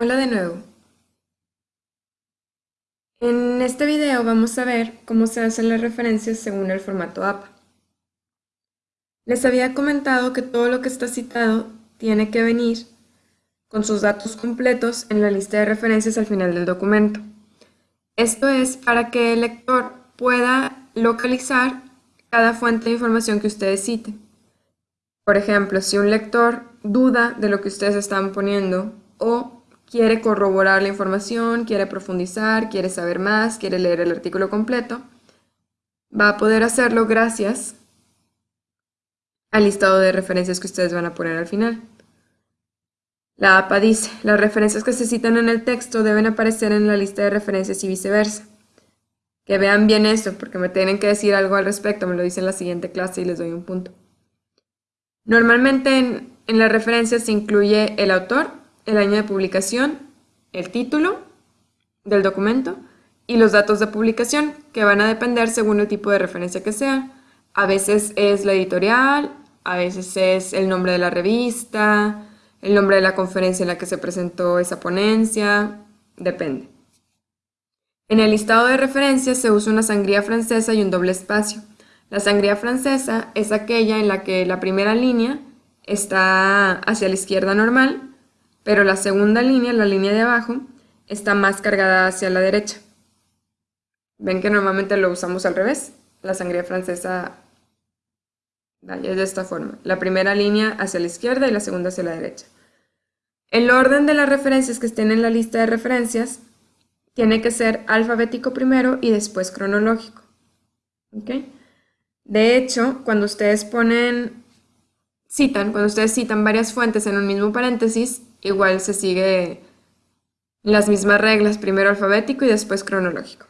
Hola de nuevo. En este video vamos a ver cómo se hacen las referencias según el formato APA. Les había comentado que todo lo que está citado tiene que venir con sus datos completos en la lista de referencias al final del documento. Esto es para que el lector pueda localizar cada fuente de información que ustedes citen. Por ejemplo, si un lector duda de lo que ustedes están poniendo o quiere corroborar la información, quiere profundizar, quiere saber más, quiere leer el artículo completo, va a poder hacerlo gracias al listado de referencias que ustedes van a poner al final. La APA dice, las referencias que se citan en el texto deben aparecer en la lista de referencias y viceversa. Que vean bien esto, porque me tienen que decir algo al respecto, me lo dice en la siguiente clase y les doy un punto. Normalmente en, en las referencias se incluye el autor, el año de publicación, el título del documento y los datos de publicación que van a depender según el tipo de referencia que sea. A veces es la editorial, a veces es el nombre de la revista, el nombre de la conferencia en la que se presentó esa ponencia, depende. En el listado de referencias se usa una sangría francesa y un doble espacio. La sangría francesa es aquella en la que la primera línea está hacia la izquierda normal pero la segunda línea, la línea de abajo, está más cargada hacia la derecha. Ven que normalmente lo usamos al revés. La sangría francesa es de esta forma. La primera línea hacia la izquierda y la segunda hacia la derecha. El orden de las referencias que estén en la lista de referencias tiene que ser alfabético primero y después cronológico. De hecho, cuando ustedes ponen, citan, cuando ustedes citan varias fuentes en un mismo paréntesis, igual se sigue las mismas reglas, primero alfabético y después cronológico.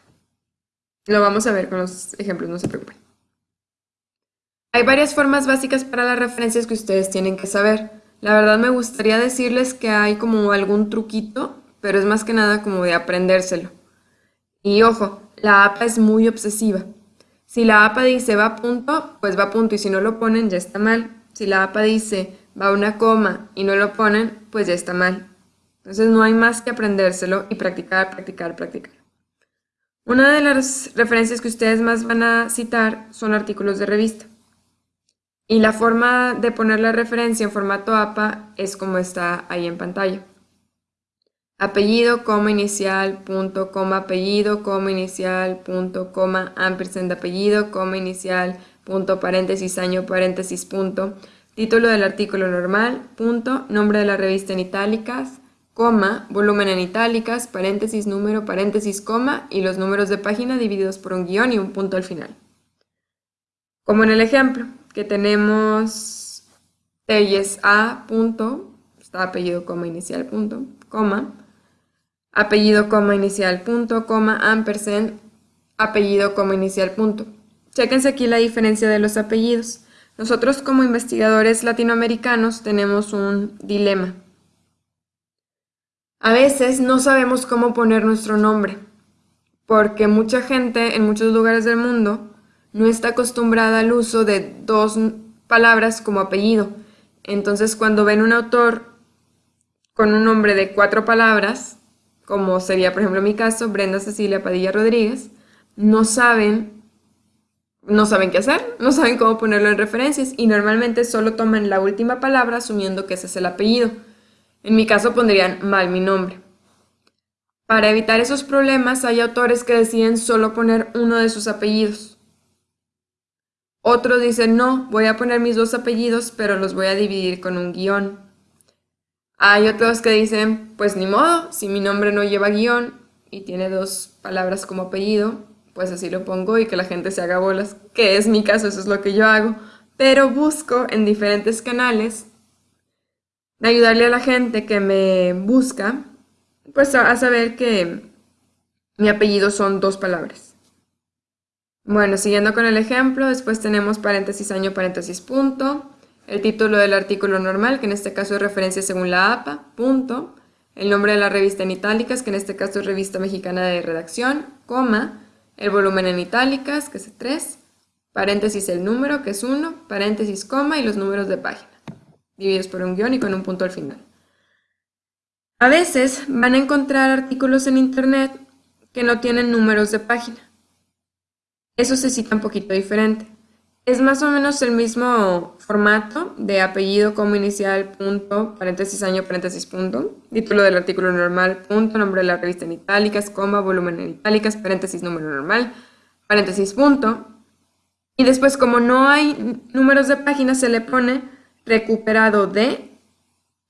Lo vamos a ver con los ejemplos, no se preocupen. Hay varias formas básicas para las referencias que ustedes tienen que saber. La verdad me gustaría decirles que hay como algún truquito, pero es más que nada como de aprendérselo. Y ojo, la APA es muy obsesiva. Si la APA dice va a punto, pues va punto y si no lo ponen ya está mal. Si la APA dice va una coma y no lo ponen, pues ya está mal. Entonces no hay más que aprendérselo y practicar, practicar, practicar. Una de las referencias que ustedes más van a citar son artículos de revista. Y la forma de poner la referencia en formato APA es como está ahí en pantalla. Apellido, coma inicial, punto, coma apellido, coma inicial, punto, coma ampersand apellido, coma inicial, punto, paréntesis, año, paréntesis, punto, título del artículo normal, punto, nombre de la revista en itálicas, coma, volumen en itálicas, paréntesis, número, paréntesis, coma y los números de página divididos por un guion y un punto al final. Como en el ejemplo, que tenemos Telles A, punto, está apellido, coma, inicial, punto, coma, apellido, coma, inicial, punto, coma, ampersand, apellido, coma, inicial, punto. Chéquense aquí la diferencia de los apellidos. Nosotros como investigadores latinoamericanos tenemos un dilema. A veces no sabemos cómo poner nuestro nombre, porque mucha gente en muchos lugares del mundo no está acostumbrada al uso de dos palabras como apellido. Entonces cuando ven un autor con un nombre de cuatro palabras, como sería por ejemplo mi caso, Brenda Cecilia Padilla Rodríguez, no saben no saben qué hacer, no saben cómo ponerlo en referencias y normalmente solo toman la última palabra asumiendo que ese es el apellido. En mi caso pondrían mal mi nombre. Para evitar esos problemas hay autores que deciden solo poner uno de sus apellidos. Otros dicen no, voy a poner mis dos apellidos pero los voy a dividir con un guion. Hay otros que dicen pues ni modo, si mi nombre no lleva guion y tiene dos palabras como apellido, pues así lo pongo y que la gente se haga bolas, que es mi caso, eso es lo que yo hago, pero busco en diferentes canales de ayudarle a la gente que me busca, pues a, saber que mi apellido son dos palabras. Bueno, siguiendo con el ejemplo, después tenemos paréntesis año, paréntesis punto, el título del artículo normal, que en este caso es referencia según la APA, punto, el nombre de la revista en itálicas, que en este caso es Revista Mexicana de Redacción, coma, el volumen en itálicas, que es 3, paréntesis el número, que es 1, paréntesis coma y los números de página, divididos por un guion y con un punto al final. A veces van a encontrar artículos en Internet que no tienen números de página. Eso se cita un poquito diferente. Es más o menos el mismo formato de apellido como inicial, punto, paréntesis, año, paréntesis, punto, título del artículo normal, punto, nombre de la revista en itálicas, coma, volumen en itálicas, paréntesis, número normal, paréntesis, punto. Y después, como no hay números de página, se le pone recuperado de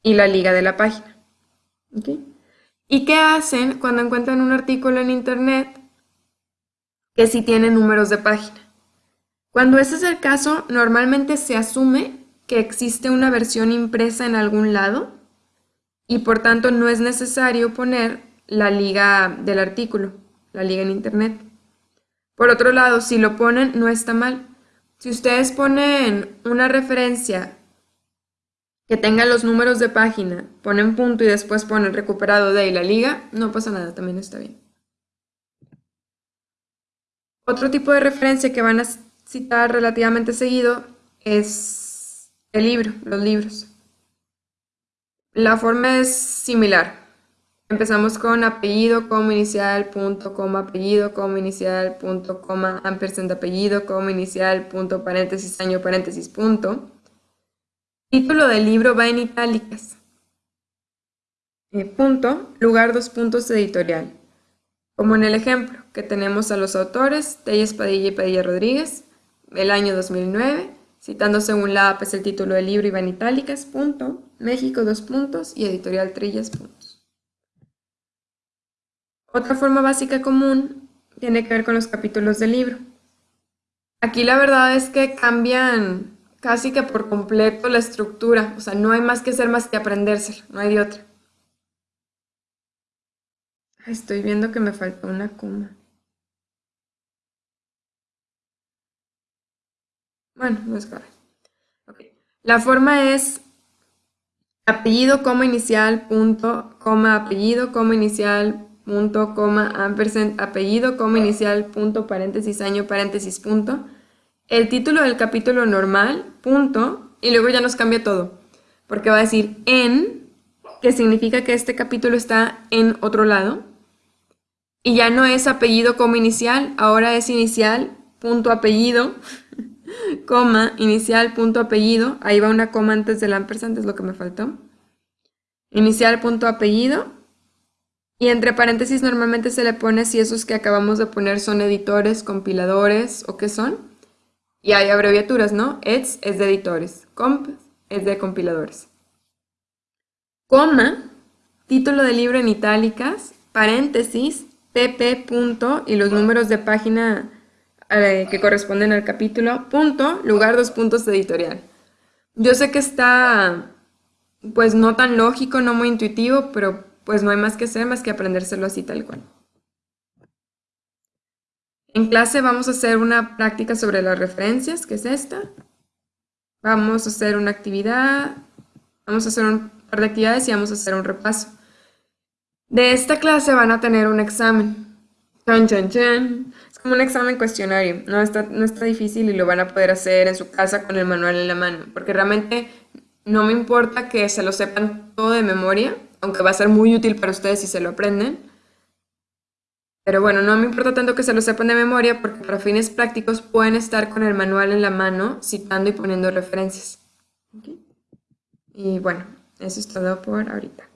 y la liga de la página. ¿Y qué hacen cuando encuentran un artículo en internet que sí tiene números de página? Cuando ese es el caso, normalmente se asume que existe una versión impresa en algún lado y por tanto no es necesario poner la liga del artículo, la liga en internet. Por otro lado, si lo ponen, no está mal. Si ustedes ponen una referencia que tenga los números de página, ponen punto y después ponen recuperado de y la liga, no pasa nada, también está bien. Otro tipo de referencia que van a citar relativamente seguido es el libro, los libros. La forma es similar. Empezamos con apellido, como inicial, punto, coma, apellido, como inicial, punto, coma, ampersand apellido, como inicial, punto, paréntesis, año, paréntesis, punto. Título del libro va en itálicas. Eh, punto, lugar, dos puntos, editorial. Como en el ejemplo, que tenemos a los autores, Telles Padilla y Padilla Rodríguez, el año 2009, citando según la APES el título del libro Iván Itálicas, punto, México, dos puntos, y editorial Trillas, puntos. Otra forma básica común tiene que ver con los capítulos del libro. Aquí la verdad es que cambian casi que por completo la estructura, o sea, no hay más que hacer más que aprendérselo, no hay de otra. Estoy viendo que me faltó una coma. Bueno, no es grave. La forma es apellido, coma inicial, punto, coma, apellido, coma inicial, punto, coma, ampersand, apellido, coma inicial, punto, paréntesis, año, paréntesis, punto. El título del capítulo normal, punto, y luego ya nos cambia todo. Porque va a decir en, que significa que este capítulo está en otro lado. Y ya no es apellido como inicial, ahora es inicial, punto, apellido. Coma, inicial, punto, apellido. Ahí va una coma antes del ampersand, es lo que me faltó. Inicial, punto, apellido. Y entre paréntesis normalmente se le pone si esos que acabamos de poner son editores, compiladores o qué son. Y hay abreviaturas, ¿no? EDS es de editores, comp es de compiladores. Coma, título del libro en itálicas, paréntesis, pp, punto, y los números de página que corresponden al capítulo, punto, lugar, dos puntos editorial. Yo sé que está, pues no tan lógico, no muy intuitivo, pero pues no hay más que hacer más que aprendérselo así tal cual. En clase vamos a hacer una práctica sobre las referencias, que es esta. Vamos a hacer una actividad, vamos a hacer un par de actividades y vamos a hacer un repaso. De esta clase van a tener un examen. Es como un examen cuestionario, no está, no está difícil y lo van a poder hacer en su casa con el manual en la mano, porque realmente no me importa que se lo sepan todo de memoria, aunque va a ser muy útil para ustedes si se lo aprenden. Pero bueno, no me importa tanto que se lo sepan de memoria porque para fines prácticos pueden estar con el manual en la mano citando y poniendo referencias. Y bueno, eso es todo por ahorita.